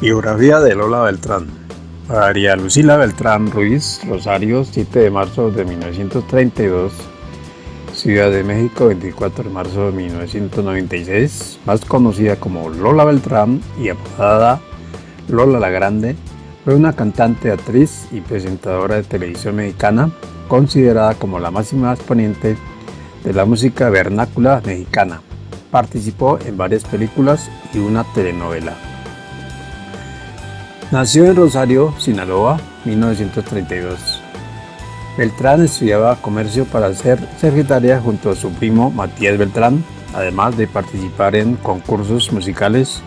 Biografía de Lola Beltrán. María Lucila Beltrán Ruiz, Rosario, 7 de marzo de 1932. Ciudad de México, 24 de marzo de 1996. Más conocida como Lola Beltrán y apodada Lola la Grande, fue una cantante, actriz y presentadora de televisión mexicana, considerada como la máxima exponente de la música vernácula mexicana. Participó en varias películas y una telenovela. Nació en Rosario, Sinaloa, 1932. Beltrán estudiaba comercio para ser secretaria junto a su primo Matías Beltrán, además de participar en concursos musicales.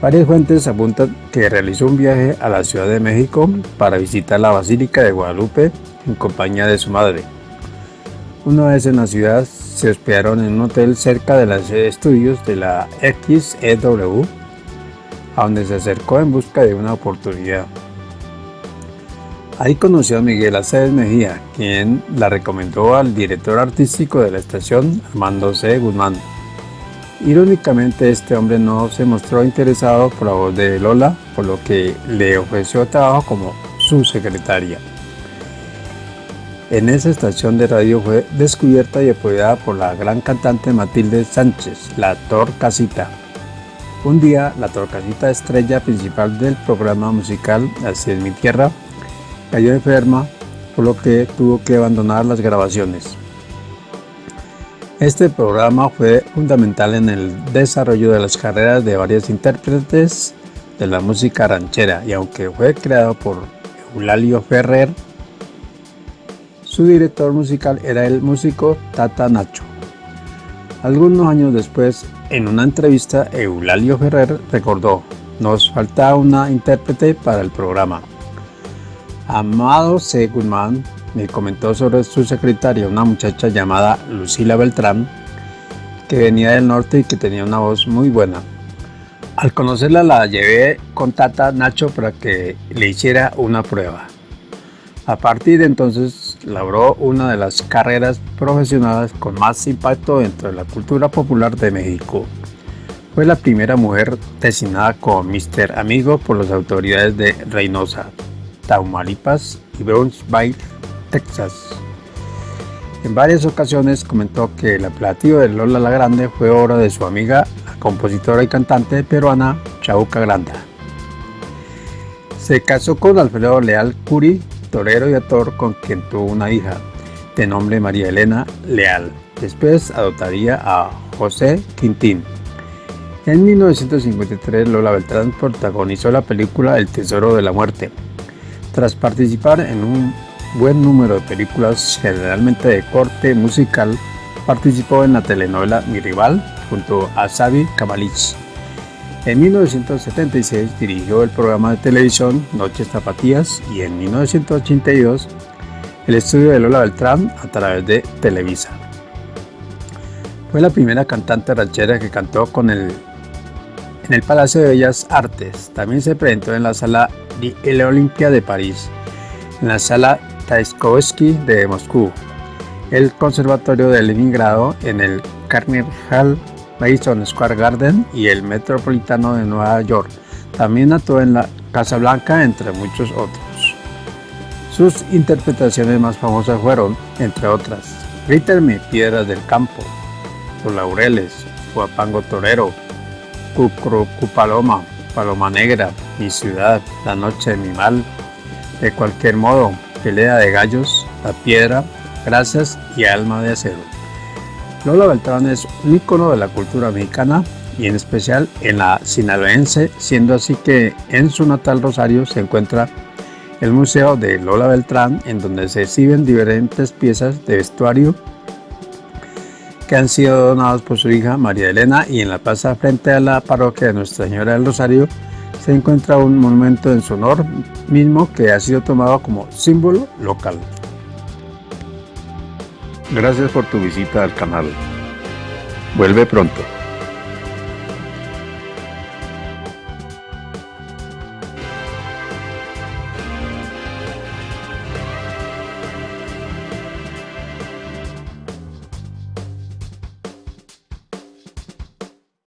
Varias fuentes apuntan que realizó un viaje a la Ciudad de México para visitar la Basílica de Guadalupe en compañía de su madre. Una vez en la ciudad se hospedaron en un hotel cerca de las estudios de la XEW a donde se acercó en busca de una oportunidad. Ahí conoció a Miguel Aceves Mejía, quien la recomendó al director artístico de la estación, Armando C. Guzmán. Irónicamente, este hombre no se mostró interesado por la voz de Lola, por lo que le ofreció trabajo como su secretaria. En esa estación de radio fue descubierta y apoyada por la gran cantante Matilde Sánchez, la Casita. Un día, la torcasita estrella principal del programa musical Así es mi tierra cayó enferma, por lo que tuvo que abandonar las grabaciones. Este programa fue fundamental en el desarrollo de las carreras de varios intérpretes de la música ranchera y aunque fue creado por Eulalio Ferrer, su director musical era el músico Tata Nacho. Algunos años después, en una entrevista, Eulalio Ferrer recordó, nos falta una intérprete para el programa. Amado C. Guzmán me comentó sobre su secretaria, una muchacha llamada Lucila Beltrán, que venía del norte y que tenía una voz muy buena. Al conocerla la llevé con Tata Nacho para que le hiciera una prueba. A partir de entonces logró una de las carreras profesionales con más impacto dentro de la cultura popular de México. Fue la primera mujer designada como Mr. Amigo por las autoridades de Reynosa, Tamaulipas y Brownsville, Texas. En varias ocasiones comentó que el apelativo de Lola la Grande fue obra de su amiga, la compositora y cantante peruana Chauca Granda. Se casó con Alfredo Leal Curi torero y actor con quien tuvo una hija, de nombre María Elena Leal. Después adoptaría a José Quintín. En 1953 Lola Beltrán protagonizó la película El Tesoro de la Muerte. Tras participar en un buen número de películas generalmente de corte musical, participó en la telenovela Mi Rival junto a Xavi Kamalich. En 1976 dirigió el programa de televisión Noches Zapatías y en 1982 el estudio de Lola Beltrán a través de Televisa. Fue la primera cantante ranchera que cantó con el, en el Palacio de Bellas Artes. También se presentó en la sala de Olimpia de París, en la sala Taiskovsky de Moscú, el Conservatorio de Leningrado, en el Carnegie Hall Madison Square Garden y el Metropolitano de Nueva York. También actuó en la Casa Blanca, entre muchos otros. Sus interpretaciones más famosas fueron, entre otras, Grítame Piedras del Campo, Los Laureles, Guapango Torero, Cucupaloma, Paloma Negra, Mi Ciudad, La Noche de mi Mal, De Cualquier Modo, Pelea de Gallos, La Piedra, Gracias y Alma de Acero. Lola Beltrán es un icono de la cultura mexicana y en especial en la sinaloense, siendo así que en su natal Rosario se encuentra el Museo de Lola Beltrán, en donde se exhiben diferentes piezas de vestuario que han sido donados por su hija María Elena y en la plaza frente a la parroquia de Nuestra Señora del Rosario se encuentra un monumento en su honor mismo que ha sido tomado como símbolo local. Gracias por tu visita al canal. Vuelve pronto.